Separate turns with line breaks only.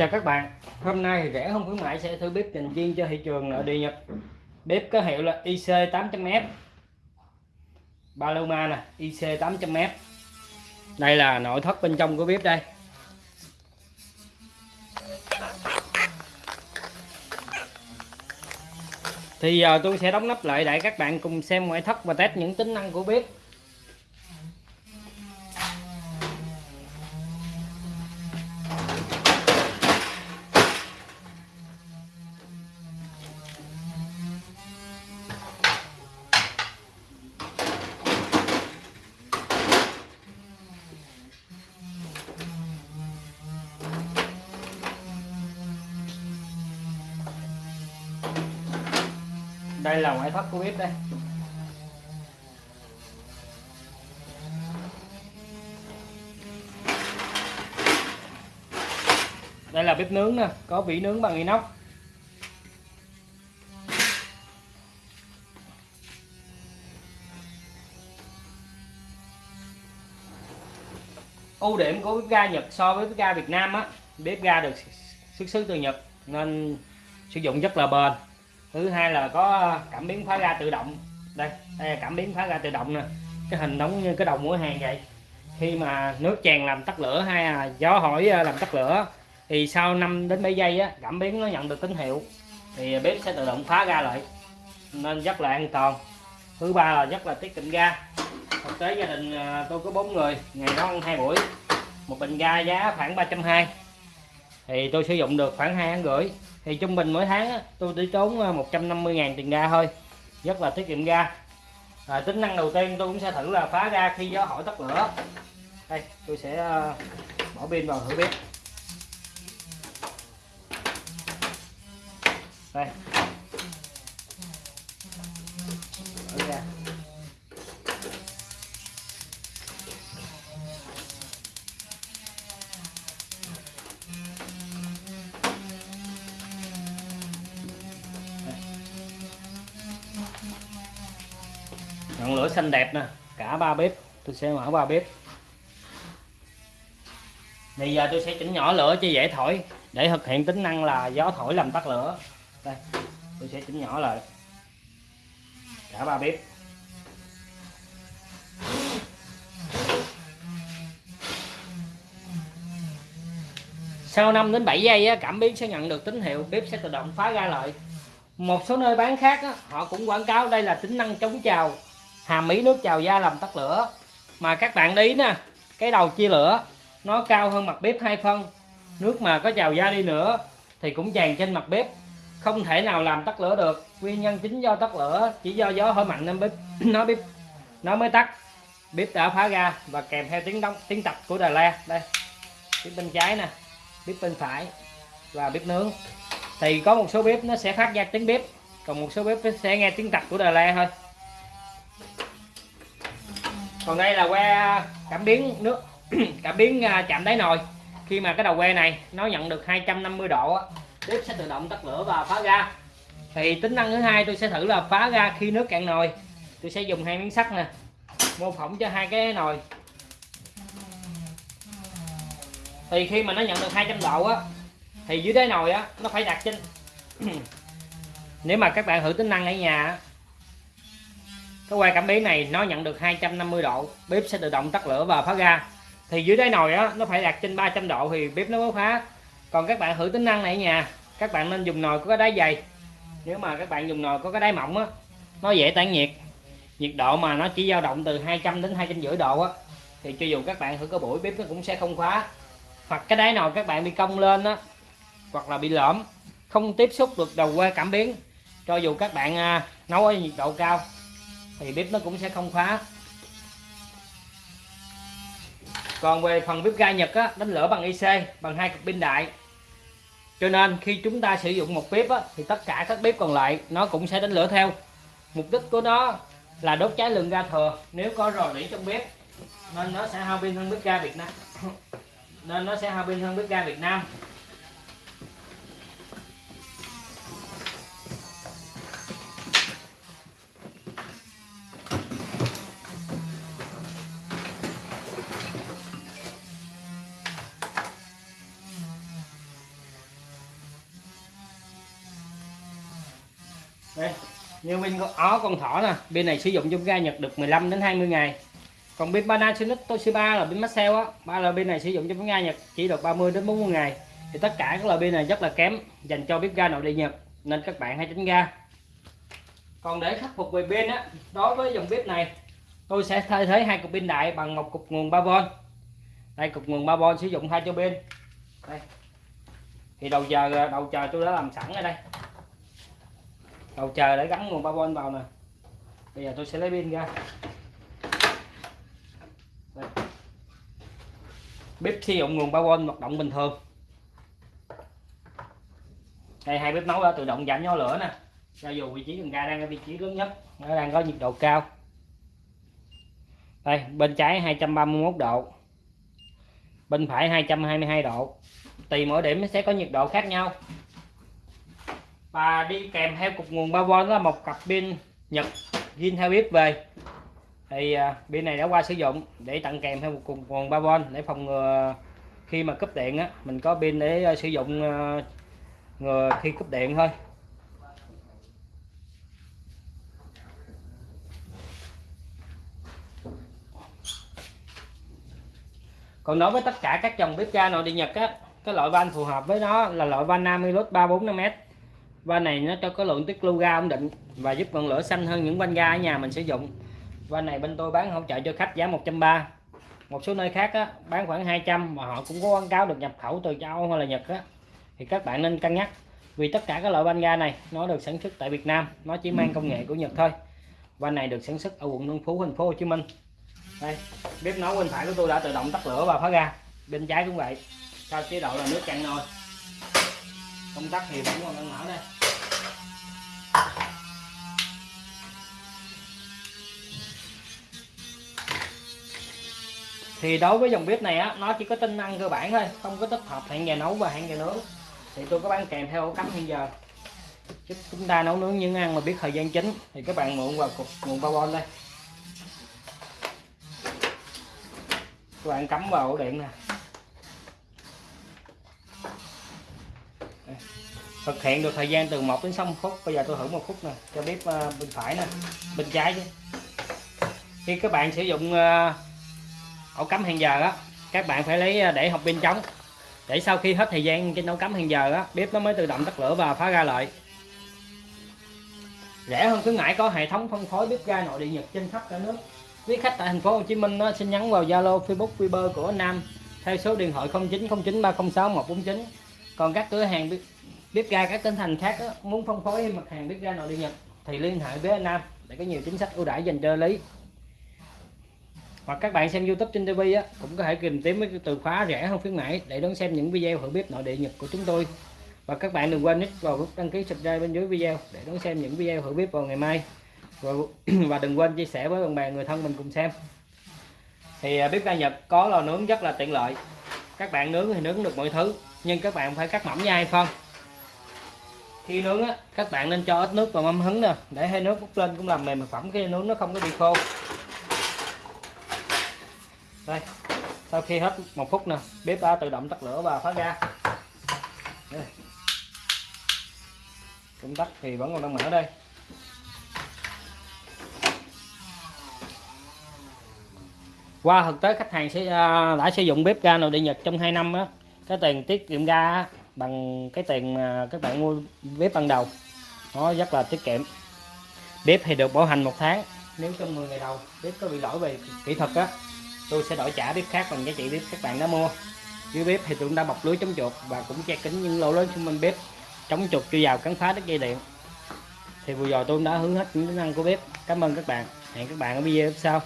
chào các bạn. Hôm nay thì rẻ không khuyến mại sẽ thử bếp dành riêng cho thị trường nội địa nhật. Bếp có hiệu là IC 800F Paloma nè IC 800F đây là nội thất bên trong của bếp đây. Thì giờ tôi sẽ đóng nắp lại để các bạn cùng xem ngoại thất và test những tính năng của bếp. Đây là ngoại thất của bếp đây. Đây là bếp nướng nè, có vỉ nướng bằng inox. Ưu điểm của bếp ga Nhật so với bếp ga Việt Nam á, bếp ga được xuất xứ từ Nhật, nên sử dụng rất là bền. Thứ hai là có cảm biến phá ra tự động. Đây đây là cảm biến phá ra tự động nè. Cái hình giống như cái đầu mũi hàng vậy. Khi mà nước tràn làm tắt lửa hay là gió hỏi à, làm tắt lửa, thì sau 5 đến 7 giây á, cảm biến nó nhận được tín hiệu. Thì bếp sẽ tự động phá ra lại. Nên rất là an toàn. Thứ ba là rất là tiết kiệm ga. Thực tế gia đình à, tôi có bốn người, ngày đó ăn hai buổi. Một bình ga giá khoảng 320 thì tôi sử dụng được khoảng hai tháng rưỡi thì trung bình mỗi tháng á, tôi chỉ tốn 150 ờ, ngàn tiền ga thôi. Rất là tiết kiệm ga. À, tính năng đầu tiên tôi cũng sẽ thử là phá ra khi gió hỏi tắt lửa. Đây tôi sẽ ờ, bỏ pin vào thử bếp đây. Ngọn lửa xanh đẹp nè, cả ba bếp. Tôi sẽ mở ba bếp. Bây giờ tôi sẽ chỉnh nhỏ lửa cho dễ thổi. Để thực hiện tính năng là gió thổi làm tắt lửa. Đây, tôi sẽ chỉnh nhỏ lại. Cả ba bếp. Sau 5 đến 7 giây cảm biến sẽ nhận được tín hiệu bếp sẽ tự động phá ra lại. Một số nơi bán khác họ cũng quảng cáo đây là tính năng chống trào hàm ý nước trào da làm tắt lửa. Mà các bạn đi nè, cái đầu chia lửa, nó cao hơn mặt bếp hai phân. Nước mà có trào da đi nữa thì cũng tràn trên mặt bếp. Không thể nào làm tắt lửa được. Nguyên nhân chính do tắt lửa, chỉ do gió hơi mạnh nên bếp, nó bếp, nó mới tắt. Bếp đã phá ra và kèm theo tiếng đóng, tiếng tập của Đà La. Đây, bếp bên trái nè, bếp bên phải và bếp nướng. Thì có một số bếp nó sẽ phát ra tiếng bếp, còn một số bếp sẽ nghe tiếng tập của Đà La thôi còn đây là que à, cảm biến nước, cảm biến à, chạm đáy nồi. Khi mà cái đầu que này nó nhận được 250 độ bếp sẽ tự động tắt lửa và phá ra thì tính năng thứ hai tôi sẽ thử là phá ra khi nước cạn nồi. Tôi sẽ dùng hai miếng sắt nè, mô phỏng cho hai cái nồi. Thì khi mà nó nhận được 200 độ á, thì dưới đáy nồi á, nó phải đặt trên. Nếu mà các bạn thử tính năng ở nhà cái quay cảm biến này nó nhận được 250 độ, bếp sẽ tự động tắt lửa và phá ga. Thì dưới đáy nồi á, nó phải đặt trên 300 độ thì bếp nó mới phá. Còn các bạn thử tính năng này ở nhà, các bạn nên dùng nồi có cái đáy dày. Nếu mà các bạn dùng nồi có cái đáy mỏng á, nó dễ tản nhiệt. Nhiệt độ mà nó chỉ dao động từ 200 đến 250 độ á, thì cho dù các bạn thử có buổi bếp nó cũng sẽ không khóa hoặc cái đáy nồi các bạn bị cong lên á, hoặc là bị lõm, không tiếp xúc được đầu que cảm biến. Cho dù các bạn à, nấu ở nhiệt độ cao thì bếp nó cũng sẽ không khóa. Còn về phần bếp ga Nhật á, đánh lửa bằng IC bằng hai cực pin đại. Cho nên khi chúng ta sử dụng một bếp á, thì tất cả các bếp còn lại nó cũng sẽ đánh lửa theo. Mục đích của nó là đốt cháy lượng ga thừa. Nếu có rò rỉ trong bếp nên nó sẽ hao pin hơn bếp ga Việt Nam. Nên nó sẽ hao pin hơn bếp ga Việt Nam. Đây, như bên con ó con thỏ nè pin này sử dụng trong ga Nhật được 15 đến 20 ngày. Còn pin Panasonic Toshiba là pin Maxell á, ba là pin này sử dụng trong ga Nhật, chỉ được 30 đến 40 ngày. Thì tất cả các loại pin này rất là kém, dành cho bếp ga nội địa Nhật, nên các bạn hãy tránh ga. Còn để khắc phục về pin á, đối với dòng bếp này, tôi sẽ thay thế hai cục pin đại bằng một cục nguồn 3V đây, cục nguồn 3V sử dụng hai cho pin. Đây. Thì đầu chờ đầu chờ tôi đã làm sẵn ở đây đầu chờ để gắn nguồn 3V vào nè. Bây giờ tôi sẽ lấy pin ra. Đây. bếp sử dụng nguồn 3V hoạt động bình thường. Đây, hai bếp nấu đã tự động giảm nhỏ lửa nè. Cho dù vị trí cần ga đang ở vị trí lớn nhất, nó đang có nhiệt độ cao. Đây, bên trái 231 độ. Bên phải 222 độ. Tùy mỗi điểm sẽ có nhiệt độ khác nhau và đi kèm theo cục nguồn 3V là một cặp pin Nhật zin theo bếp về. Thì à, pin này đã qua sử dụng để tặng kèm theo một cục nguồn 3V để phòng ngừa khi mà cúp điện á. Mình có pin để à, sử dụng à, ngừa khi cúp điện thôi. Còn đối với tất cả các dòng bếp ga nội địa Nhật á, cái loại van phù hợp với nó là loại van Namilus 345m van này nó cho có lượng tiết lưu ga ổn định và giúp ngọn lửa xanh hơn những van ga ở nhà mình sử dụng. Van này bên tôi bán hỗ trợ cho khách giá 130 một số nơi khác á, bán khoảng 200 mà họ cũng có quảng cáo được nhập khẩu từ châu Âu hay là Nhật á. Thì các bạn nên cân nhắc vì tất cả các loại van ga này nó được sản xuất tại Việt Nam nó chỉ mang công nghệ của Nhật thôi. Van này được sản xuất ở quận Tân Phú thành phố Hồ Chí Minh. Đây bếp nấu bên phải của tôi đã tự động tắt lửa và phá ga, bên trái cũng vậy. Sau chế độ là nước cạn nồi công tắc thì vẫn còn đang mở đây. Thì đối với dòng bếp này á, nó chỉ có tính năng cơ bản thôi, không có tích hợp hẹn giờ nấu và hẹn giờ nướng. Thì tôi có bán kèm theo ổ cắm hẹn giờ. Chứ chúng ta nấu nướng những ăn mà biết thời gian chính thì các bạn mượn vào cục nguồn bao đây. Các bạn cắm vào ổ điện nè. Thực hiện được thời gian từ 1 đến 6 phút. Bây giờ tôi thử một phút nè cho bếp uh, bên phải nè bên trái chứ. Khi các bạn sử dụng uh, ổ cắm hẹn giờ á các bạn phải lấy ờ, để học pin trống. Để sau khi hết thời gian trên ổ cắm hẹn giờ á bếp nó mới tự động tắt lửa và phá ra lại rẻ hơn khuyến mãi có hệ thống phân phối bếp ga nội địa nhật trên khắp cả nước. Quý khách tại thành phố Hồ Chí Minh đó, xin nhắn vào Zalo Facebook Viber của anh Nam theo số điện thoại 0909306149 còn các cửa hàng bếp ga các tỉnh thành khác đó, muốn phân phối mặt hàng bếp ga nội địa Nhật thì liên hệ với anh Nam để có nhiều chính sách ưu đãi dành cho lý. Hoặc các bạn xem YouTube trên TV á, cũng có thể tìm kiếm với từ khóa rẻ hơn khuyến mãi để đón xem những video thử bếp nội địa Nhật của chúng tôi. Và các bạn đừng quên nhấn vào nút đăng ký subscribe bên dưới video để đón xem những video thử bếp vào ngày mai. Và, và đừng quên chia sẻ với bạn bè người thân mình cùng xem. Thì à, bếp ga Nhật có lò nướng rất là tiện lợi. Các bạn nướng thì nướng được mọi thứ nhưng các bạn phải cắt mỏng nha phân khi nướng á, các bạn nên cho ít nước vào mâm hứng nè. Để hơi nước bốc lên cũng làm mềm thực phẩm khi nướng nó không có bị khô. Đây, sau khi hết một phút nè, bếp đã tự động tắt lửa và phá ra đây. công tắc thì vẫn còn đang mở đây. Qua thực tế, khách hàng sẽ à, đã sử dụng bếp ga nội địa Nhật trong 2 năm á. Cái tiền tiết kiệm ga bằng cái tiền mà các bạn mua bếp ban đầu. Nó rất là tiết kiệm. Bếp thì được bảo hành một tháng. Nếu trong 10 ngày đầu bếp có bị lỗi về kỹ thuật á, tôi sẽ đổi trả bếp khác bằng giá trị bếp các bạn đã mua. Dưới bếp thì tôi cũng đã bọc lưới chống chuột và cũng che kính những lỗ lớn xung quanh bếp, chống chuột chui vào cắn phá đứt dây điện. Thì vừa rồi tôi đã hướng hết những tính năng của bếp. Cảm ơn các bạn. Hẹn các bạn ở video sau.